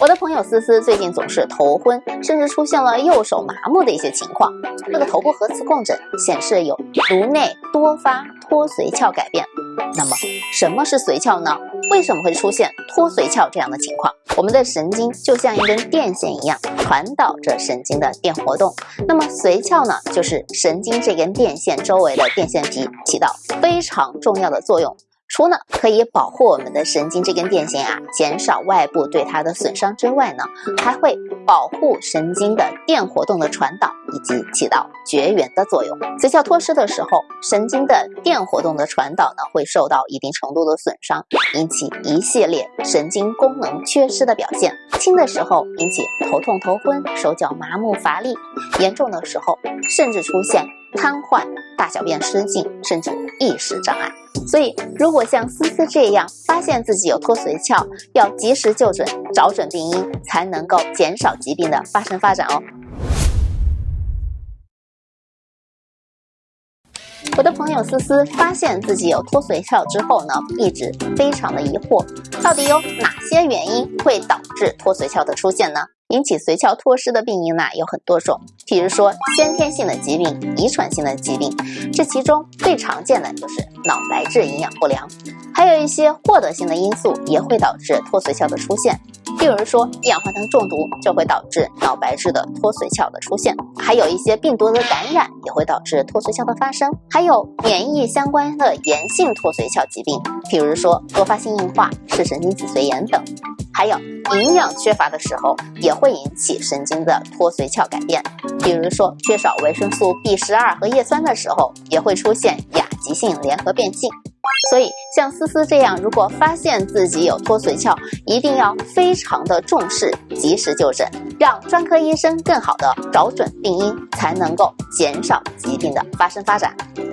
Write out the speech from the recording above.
我的朋友思思最近总是头昏，甚至出现了右手麻木的一些情况。这个头部核磁共振显示有颅内多发脱髓鞘改变。那么什么是髓鞘呢？为什么会出现脱髓鞘这样的情况？我们的神经就像一根电线一样，传导着神经的电活动。那么髓鞘呢，就是神经这根电线周围的电线皮，起到非常重要的作用。除了可以保护我们的神经这根电线啊，减少外部对它的损伤之外呢，还会保护神经的电活动的传导，以及起到绝缘的作用。髓鞘脱失的时候，神经的电活动的传导呢，会受到一定程度的损伤，引起一系列神经功能缺失的表现。轻的时候引起头痛、头昏、手脚麻木、乏力；严重的时候甚至出现瘫痪、大小便失禁，甚至意识障碍。所以，如果像思思这样发现自己有脱髓鞘，要及时就诊，找准病因，才能够减少疾病的发生发展哦。我的朋友思思发现自己有脱髓鞘之后呢，一直非常的疑惑，到底有哪些原因会导致脱髓鞘的出现呢？引起髓鞘脱失的病因呢有很多种，譬如说先天性的疾病、遗传性的疾病，这其中最常见的就是脑白质营养不良，还有一些获得性的因素也会导致脱髓鞘的出现。例如说，一氧化碳中毒就会导致脑白质的脱髓鞘的出现，还有一些病毒的感染也会导致脱髓鞘的发生，还有免疫相关的炎性脱髓鞘疾病，譬如说多发性硬化、视神经脊髓炎等，还有营养缺乏的时候也会引起神经的脱髓鞘改变，比如说缺少维生素 B 十二和叶酸的时候，也会出现亚急性联合变性。所以，像思思这样，如果发现自己有脱髓鞘，一定要非常的重视，及时就诊，让专科医生更好的找准病因，才能够减少疾病的发生发展。